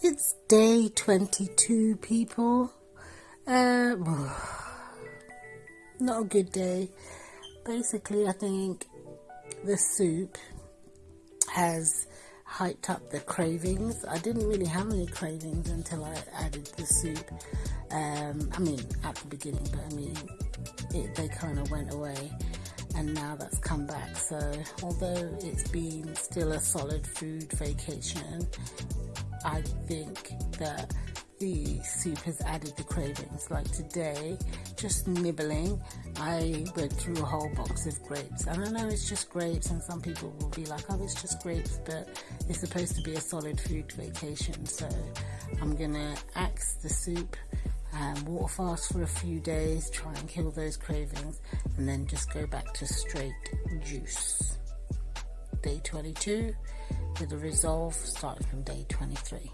It's day 22, people. Um, not a good day. Basically, I think the soup has hyped up the cravings. I didn't really have any cravings until I added the soup. Um, I mean, at the beginning, but I mean, it, they kind of went away and now that's come back. So, although it's been still a solid food vacation, I think that the soup has added the cravings. Like today, just nibbling, I went through a whole box of grapes. And I know it's just grapes, and some people will be like, oh, it's just grapes, but it's supposed to be a solid food vacation. So I'm gonna axe the soup and water fast for a few days, try and kill those cravings, and then just go back to straight juice. Day 22 with a resolve starting from day 23.